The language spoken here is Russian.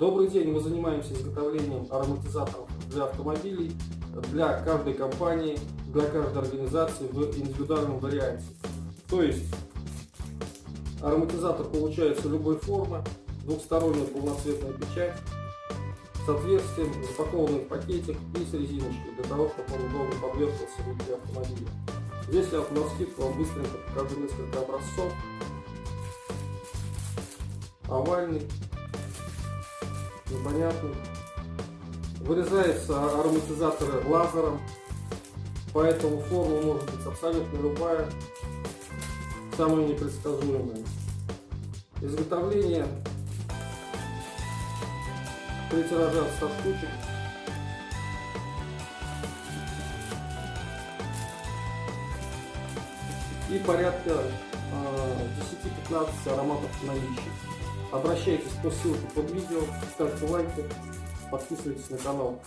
Добрый день, мы занимаемся изготовлением ароматизаторов для автомобилей, для каждой компании, для каждой организации в индивидуальном варианте. То есть ароматизатор получается любой формы, двухсторонняя полноцветная печать с отверстием, запакованный в пакетик и с резиночкой, для того, чтобы он удобно подвешивался внутри автомобиля. Здесь я на скидку вам быстренько покажу несколько образцов. Овальный, непонятный. Вырезаются ароматизаторы лазером, поэтому форма может быть абсолютно любая, самая непредсказуемая. Изготовление три тиража от 100 штучек. И порядка э, 10-15 ароматов наличии. Обращайтесь по ссылке под видео, ставьте лайки, подписывайтесь на канал.